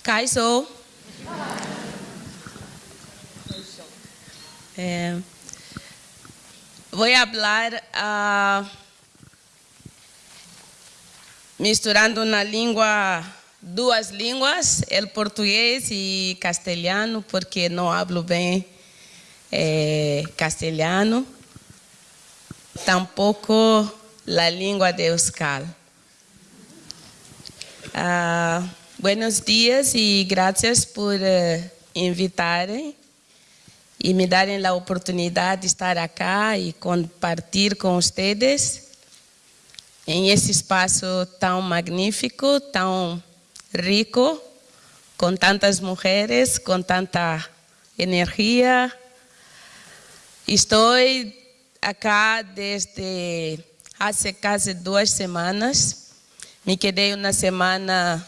Kaiso. É, vou falar uh, misturando na língua, duas línguas, o português e castelhano, porque não hablo bem é, castelhano, tampouco a língua de Euskal. Uh, buenos dias e graças por uh, invitarem e me darem a oportunidade de estar aqui e compartilhar com vocês em esse espaço tão magnífico, tão rico, com tantas mulheres, com tanta energia. Estou aqui desde há quase duas semanas me quedei uma semana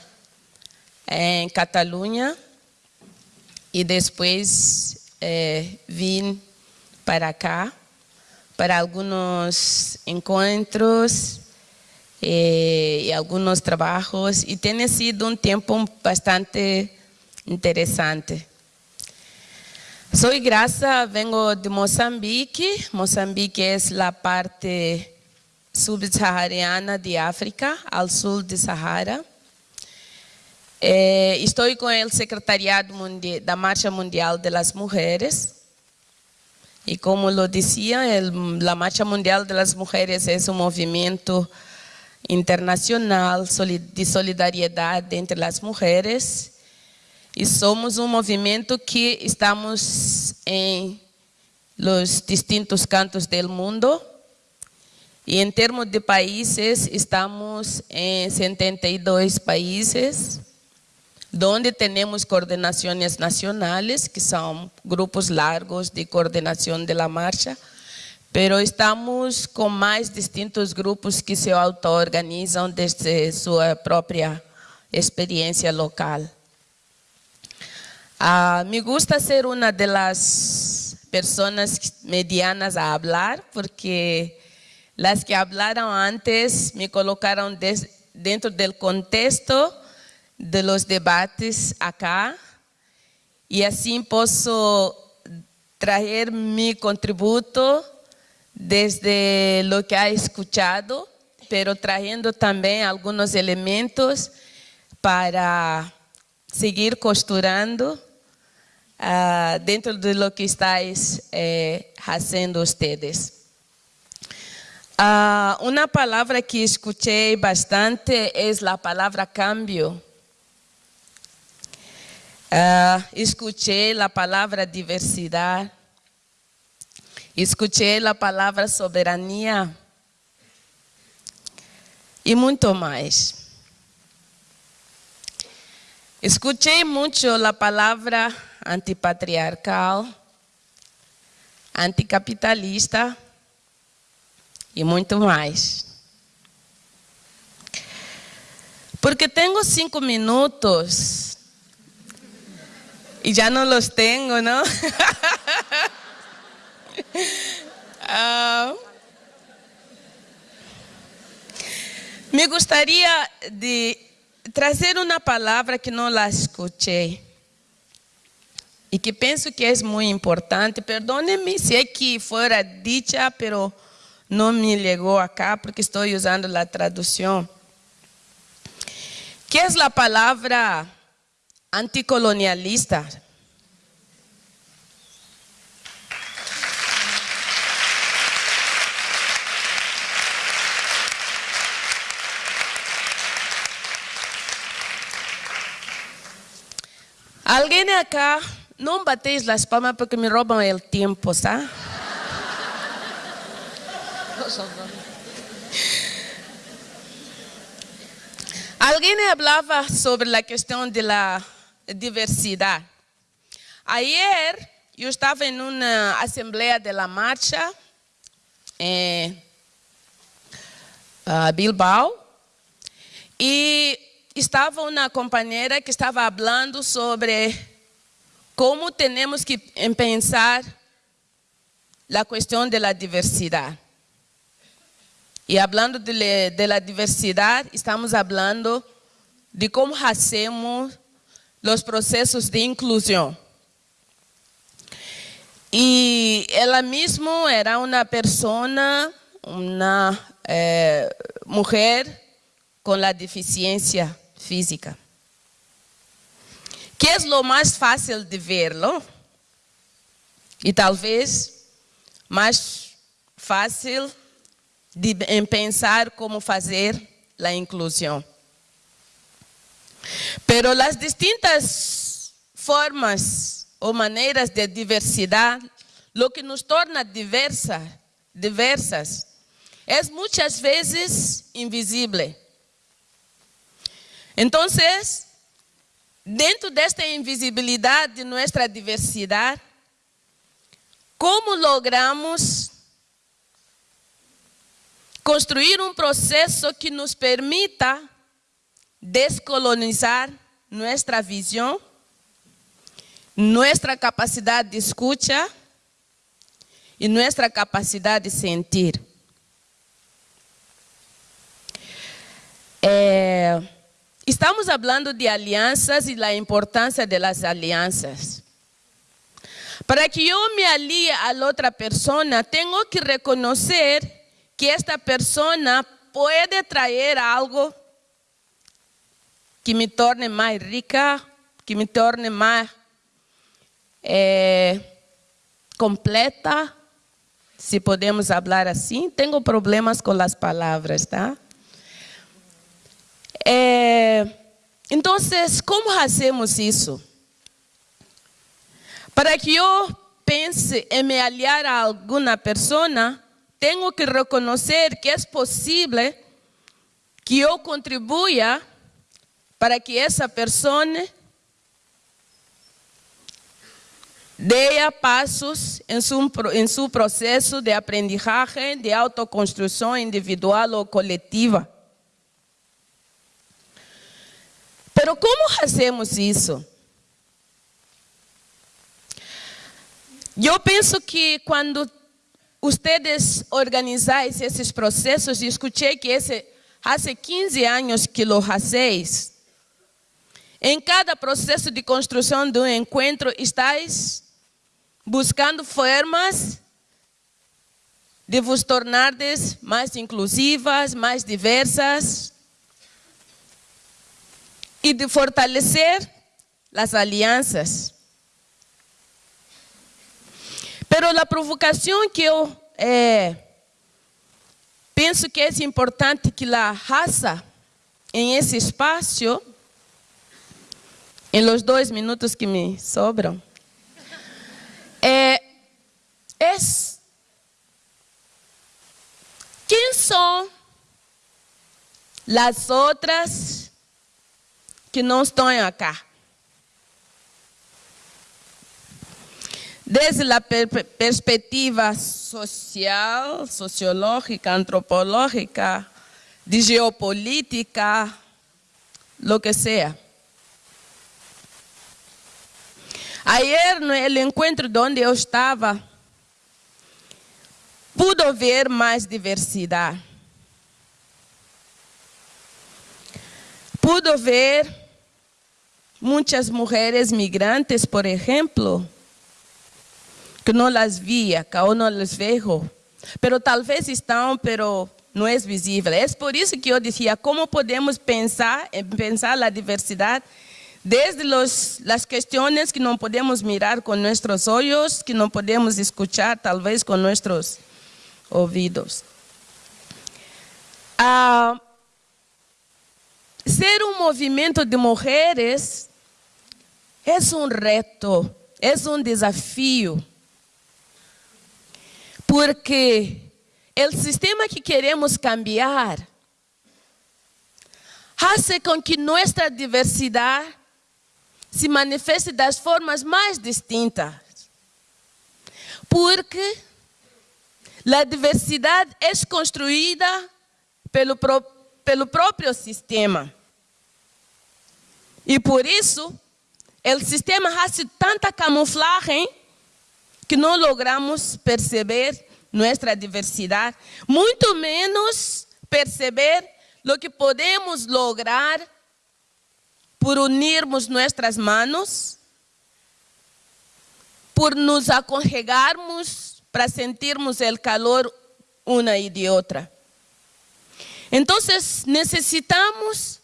em Catalunha e depois eh, vim para cá para alguns encontros e, e alguns trabalhos e tem sido um tempo bastante interessante. Sou Graça, vengo de Moçambique. Moçambique é a parte subsaariana de África, ao sul de Sahara. Eh, estou com o Secretariado da Marcha Mundial das Mulheres. E como lo dizia, a Marcha Mundial das Mulheres é um movimento internacional de solidariedade entre as mulheres. E somos um movimento que estamos em los distintos cantos do mundo e em termos de países, estamos em 72 países, onde temos coordenações nacionais, que são grupos largos de coordenação da marcha, pero estamos com mais distintos grupos que se auto-organizam desde sua própria experiência local. Ah, me gusta ser uma das pessoas medianas a falar, porque Las que hablaron antes me colocaron dentro del contexto de los debates acá y así puedo traer mi contributo desde lo que ha escuchado, pero trayendo también algunos elementos para seguir costurando uh, dentro de lo que estáis eh, haciendo ustedes. Uh, uma palavra que escutei bastante é a palavra cambio. Uh, escutei a palavra diversidade. Escutei a palavra soberania. E muito mais. Escutei muito a palavra antipatriarcal, anticapitalista e muito mais. Porque tenho cinco minutos e já não os tenho, não? uh, me gostaria de trazer uma palavra que não la escutei e que penso que é muito importante. Perdone-me se é que fora dicha, pero não me chegou acá porque estou usando a tradução. Que é a palavra anticolonialista? Alguém acá não bateis as palmas porque me roubam o tempo, sabe? Alguém falava sobre a questão da diversidade. Ayer eu estava em uma assembleia da marcha em Bilbao e estava uma companheira que estava falando sobre como temos que pensar a questão da diversidade. E falando de, de la diversidade, estamos falando de como hacemos os processos de inclusão. E ela mesma era uma pessoa, uma eh, mulher com a deficiência física. Que é o mais fácil de verlo e talvez mais fácil de em pensar como fazer a inclusão. Pero as distintas formas ou maneiras de diversidade, o que nos torna diversa, diversas, é muitas vezes invisível. Então, dentro desta invisibilidade de nossa diversidade, como logramos construir um processo que nos permita descolonizar nossa visão, nossa capacidade de escuta e nossa capacidade de sentir. É, estamos falando de alianças e da importância das alianças. Para que eu me alie a outra pessoa, tenho que reconhecer que esta pessoa pode trazer algo que me torne mais rica, que me torne mais é, completa, se podemos falar assim. Tenho problemas com as palavras, tá? É, então, como fazemos isso? Para que eu pense em me aliar a alguma pessoa, tenho que reconhecer que é possível que eu contribua para que essa pessoa dê passos em seu, em seu processo de aprendizagem, de autoconstrução individual ou coletiva. Pero como fazemos isso? Eu penso que quando ustedes organizáis esses processos, escutei que esse, há 15 anos que lo hacéis. Em cada processo de construção de um encontro, estáis buscando formas de vos tornardes mais inclusivas, mais diversas e de fortalecer as alianças. Pero a provocação que eu é, penso que é importante que a raça em esse espaço, em los dois minutos que me sobram, é, é quem são as outras que não estão aqui? desde a per perspectiva social, sociológica, antropológica, de geopolítica, lo que sea. Ayer, no encontro onde eu estava, pude ver mais diversidade. Pude ver muitas mulheres migrantes, por exemplo, que não las via, que eu não las vejo. Pero talvez estão, pero não é visível. É por isso que eu dizia, como podemos pensar, pensar a diversidade desde los, as questões que não podemos mirar com nossos olhos, que não podemos escuchar talvez com nossos ouvidos. Ah, ser um movimento de mulheres é um reto, é um desafio porque o sistema que queremos cambiar faz com que nossa diversidade se manifeste das formas mais distintas. Porque a diversidade é construída pelo, pelo próprio sistema. E por isso, o sistema faz tanta camuflagem que não logramos perceber nossa diversidade, muito menos perceber o que podemos lograr por unirmos nossas manos, por nos aconchegarmos para sentirmos o calor uma e de outra. Então, necessitamos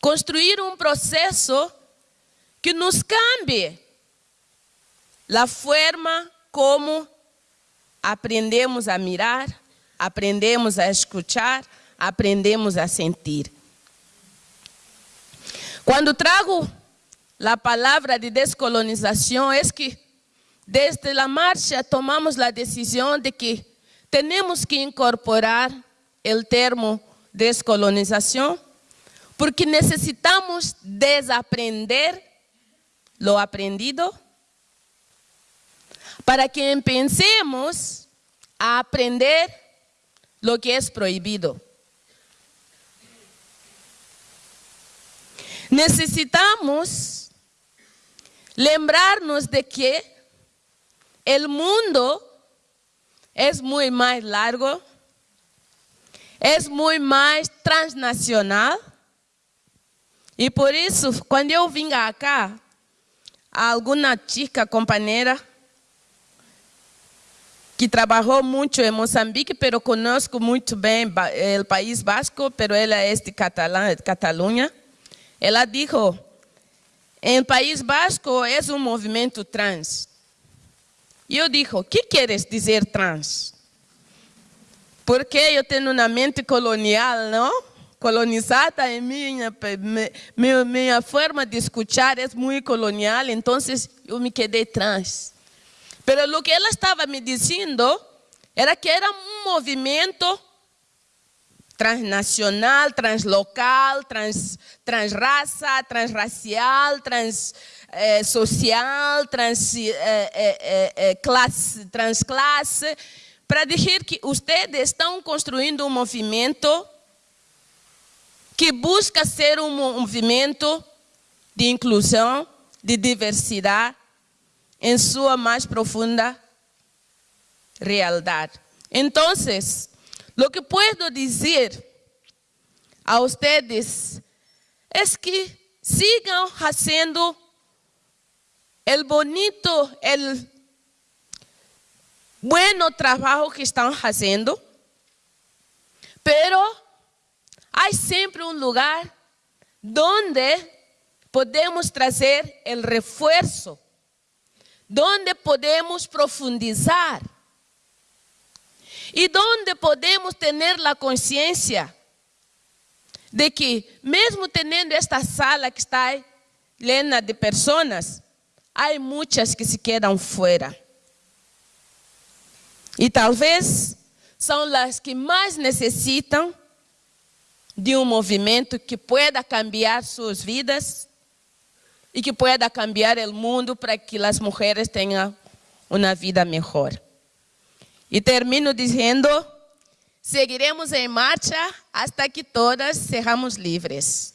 construir um processo que nos cambie a forma como aprendemos a mirar, aprendemos a escuchar, aprendemos a sentir. Quando trago a palavra de descolonização, é que desde a marcha tomamos a decisão de que temos que incorporar o termo descolonização, porque necessitamos desaprender lo aprendido para que empecemos a aprender lo que es prohibido. Necesitamos lembrarnos de que el mundo es muy más largo, es muy más transnacional. E por isso, quando eu vim cá, alguma chica companheira que trabalhou muito em Moçambique, pero conosco muito bem o País Basco, pero ela é de Catalunha. Ela disse, em País Basco é um movimento trans. E eu disse, o que queres dizer trans? Porque eu tenho uma mente colonial, não? colonizada em minha, minha, minha forma de escutar é muito colonial, então eu me quedei trans. Mas o que ela estava me dizendo era que era um movimento transnacional, translocal, trans, transraça, transracial, transsocial, eh, trans, eh, eh, eh, classe, transclasse, para dizer que vocês estão construindo um movimento que busca ser um movimento de inclusão, de diversidade, em sua mais profunda realidade. Então, o que posso dizer a vocês é que sigam fazendo o bonito, o bueno trabalho que estão fazendo, pero Há sempre um lugar onde podemos trazer o reforço, onde podemos profundizar e onde podemos ter a consciência de que, mesmo tendo esta sala que está llena de pessoas, há muitas que se quedam fora. E talvez são as que mais necessitam de um movimento que pueda cambiar suas vidas e que pueda cambiar o mundo para que as mulheres tenham uma vida melhor. E termino dizendo, seguiremos em marcha hasta que todas sejamos livres.